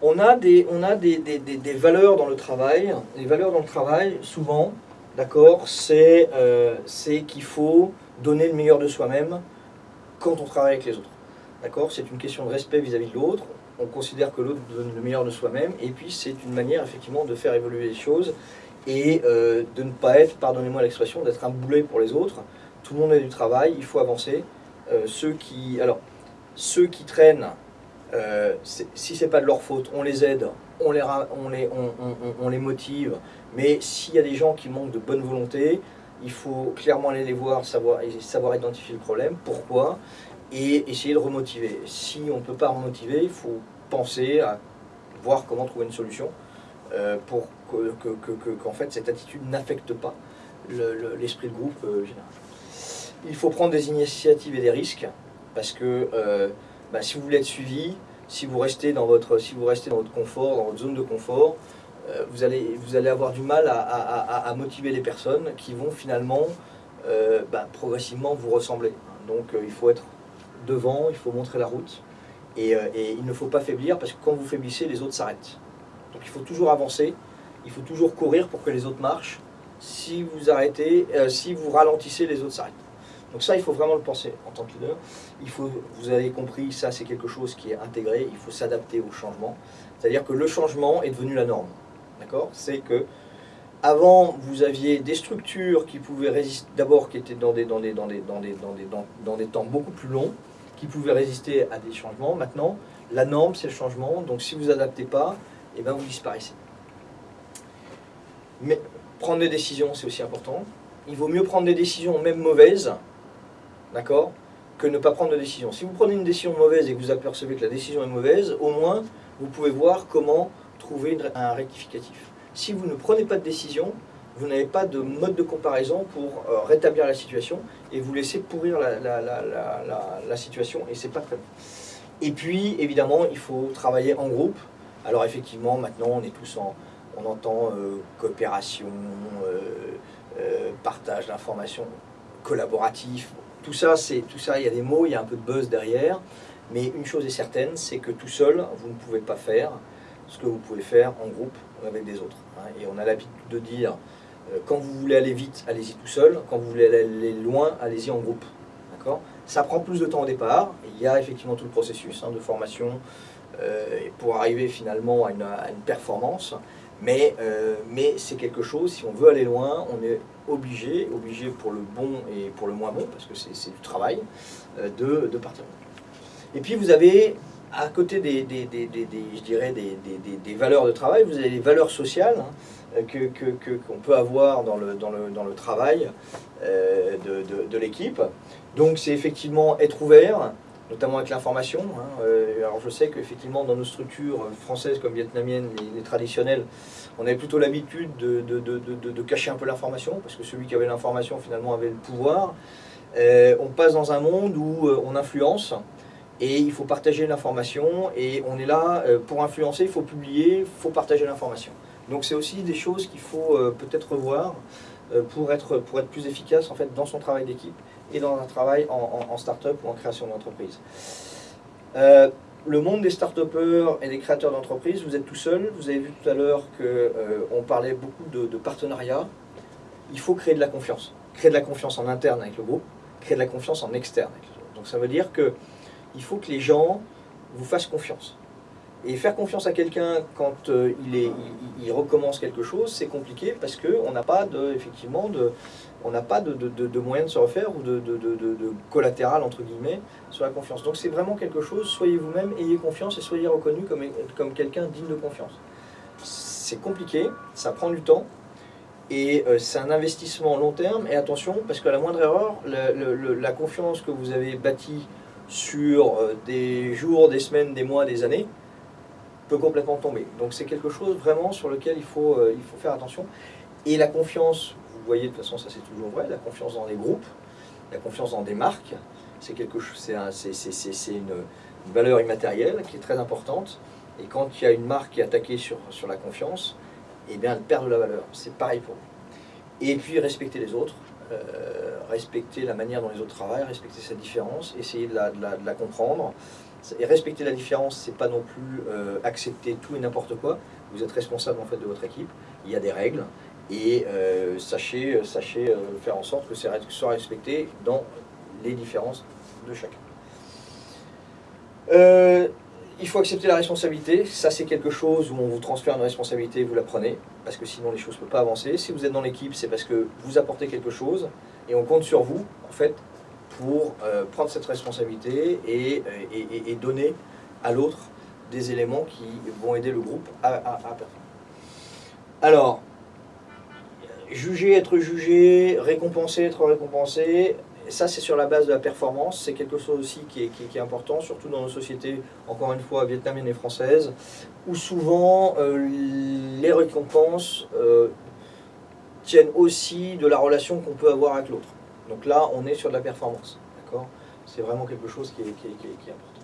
On a, des, valeurs dans le travail. Les valeurs dans le travail, souvent, d'accord, c'est euh, c'est qu'il faut donner le meilleur de soi-même quand on travaille avec les autres. D'accord C'est une question de respect vis-à-vis de l'autre. On considère que l'autre donne le meilleur de soi-même. Et puis, c'est une manière, effectivement, de faire évoluer les choses et euh, de ne pas être, pardonnez-moi l'expression, d'être un boulet pour les autres. Tout le monde a du travail, il faut avancer. Euh, alors, ceux qui traînent, euh, si c'est pas de leur faute, on les aide, on les, on les, on, les motive. Mais s'il y a des gens qui manquent de bonne volonté, il faut clairement aller les voir, savoir, savoir identifier le problème, pourquoi, et essayer de remotiver. Si on ne peut pas remotiver, il faut penser à voir comment trouver une solution euh, pour que, que- que- que- qu'en fait cette attitude n'affecte pas le- le- l'esprit de groupe euh, général. Il faut prendre des initiatives et des risques parce que euh, bah, si vous voulez être suivi, si vous restez dans votre, si vous restez dans votre confort, dans votre zone de confort, euh, vous, allez, vous allez avoir du mal à, motiver les personnes qui vont finalement euh, bah, progressivement vous ressembler. Donc euh, il faut être devant, il faut montrer la route et, et il ne faut pas faiblir parce que quand vous faiblissez, les autres s'arrêtent. Donc il faut toujours avancer, il faut toujours courir pour que les autres marchent. Si vous arrêtez, si vous ralentissez, les autres s'arrêtent. Donc ça, il faut vraiment le penser en tant que leader. Il faut, vous avez compris, ça c'est quelque chose qui est intégré, il faut s'adapter au changement. C'est-à-dire que le changement est devenu la norme. D'accord? C'est que avant, vous aviez des structures qui pouvaient résister, d'abord qui étaient dans des, dans, des, dans, des, dans, des, dans, des, temps beaucoup plus longs, qui pouvaient résister à des changements. Maintenant, la norme, c'est le changement. Donc si vous vous adaptez pas, eh ben, vous disparaissez. Mais prendre des décisions, c'est aussi important. Il vaut mieux prendre des décisions, même mauvaises, d'accord, que ne pas prendre de décision. Si vous prenez une décision mauvaise et que vous apercevez que la décision est mauvaise, au moins, vous pouvez voir comment trouver un rectificatif. Si vous ne prenez pas de décision, vous n'avez pas de mode de comparaison pour euh, rétablir la situation et vous laissez pourrir la, situation et c'est pas très bon. Et puis, évidemment, il faut travailler en groupe. Alors effectivement, maintenant, on est tous en, on entend euh, coopération, euh, partage d'informations, collaboratif. Tout ça, c'est tout ça. Il y a des mots, il y a un peu de buzz derrière. Mais une chose est certaine, c'est que tout seul, vous ne pouvez pas faire ce que vous pouvez faire en groupe avec des autres. hein. Et on a l'habitude de dire, euh, quand vous voulez aller vite, allez-y tout seul. Quand vous voulez aller loin, allez-y en groupe. Ça prend plus de temps au départ. Il y a effectivement tout le processus hein, de formation euh, pour arriver finalement à une performance. Mais, euh, mais c'est quelque chose, si on veut aller loin, on est obligé, obligé pour le bon et pour le moins bon, parce que c'est du travail, euh, de, de partir. Et puis vous avez, à côté des, je dirais des, valeurs de travail, vous avez les valeurs sociales hein, euh, que, que- qu'on peut avoir dans le, dans le, dans le travail euh, de- de l'équipe. Donc c'est effectivement être ouvert, notamment avec l'information. hein. Euh, alors je sais qu'effectivement dans nos structures françaises comme vietnamiennes, les, les traditionnelles, on avait plutôt l'habitude de, de- de- de- cacher un peu l'information, parce que celui qui avait l'information finalement avait le pouvoir. Euh, on passe dans un monde où euh, on influence, et il faut partager l'information, et on est là pour influencer, il faut publier, il faut partager l'information. Donc c'est aussi des choses qu'il faut peut-être revoir pour être, pour être plus efficace en fait dans son travail d'équipe et dans un travail en, en, start-up ou en création d'entreprise. Euh, le monde des start-upers et des créateurs d'entreprises, vous êtes tout seul. Vous avez vu tout à l'heure qu'on parlait beaucoup de, de partenariats. Il faut créer de la confiance. Créer de la confiance en interne avec le groupe, créer de la confiance en externe avec les autres. Donc ça veut dire que il faut que les gens vous fassent confiance. Et faire confiance à quelqu'un quand euh, il, recommence quelque chose, c'est compliqué parce qu'on n'a pas de, effectivement de, on n'a pas de, de, de, moyen de se refaire ou de, collatéral entre guillemets sur la confiance. Donc c'est vraiment quelque chose, soyez vous-même, ayez confiance et soyez reconnu comme, quelqu'un digne de confiance. C'est compliqué, ça prend du temps et euh, c'est un investissement long terme. Et attention, parce que la moindre erreur, la confiance que vous avez bâtie sur euh, des jours, des semaines, des mois, des années, peut complètement tomber. Donc c'est quelque chose vraiment sur lequel il faut, euh, il faut faire attention. Et la confiance, vous voyez de toute façon ça c'est toujours vrai, la confiance dans les groupes, la confiance dans des marques, c'est quelque chose, c'est un- une, une valeur immatérielle qui est très importante. Et quand il y a une marque qui est attaquée sur, sur la confiance, eh bien elle perd de la valeur. C'est pareil pour vous. Et puis respecter les autres, euh, respecter la manière dont les autres travaillent, respecter sa différence, essayer de la- de la comprendre Et respecter la différence, c'est pas non plus euh, accepter tout et n'importe quoi. Vous êtes responsable en fait de votre équipe. Il y a des règles et euh, sachez, sachez faire en sorte que ces règles soient respectées dans les différences de chacun. il faut accepter la responsabilité. Ça, c'est quelque chose où on vous transfère une responsabilité, vous la prenez, parce que sinon les choses ne peuvent pas avancer. Si vous êtes dans l'équipe, c'est parce que vous apportez quelque chose et on compte sur vous, en fait, pour euh, prendre cette responsabilité et, et, donner à l'autre des éléments qui vont aider le groupe à, performer. Alors, juger, être jugé, récompenser, être récompensé, ça c'est sur la base de la performance, c'est quelque chose aussi qui est, important, surtout dans nos sociétés, encore une fois, vietnamiennes et françaises, où souvent euh, les récompenses euh, tiennent aussi de la relation qu'on peut avoir avec l'autre. Donc là, on est sur de la performance. C'est vraiment quelque chose qui est, important.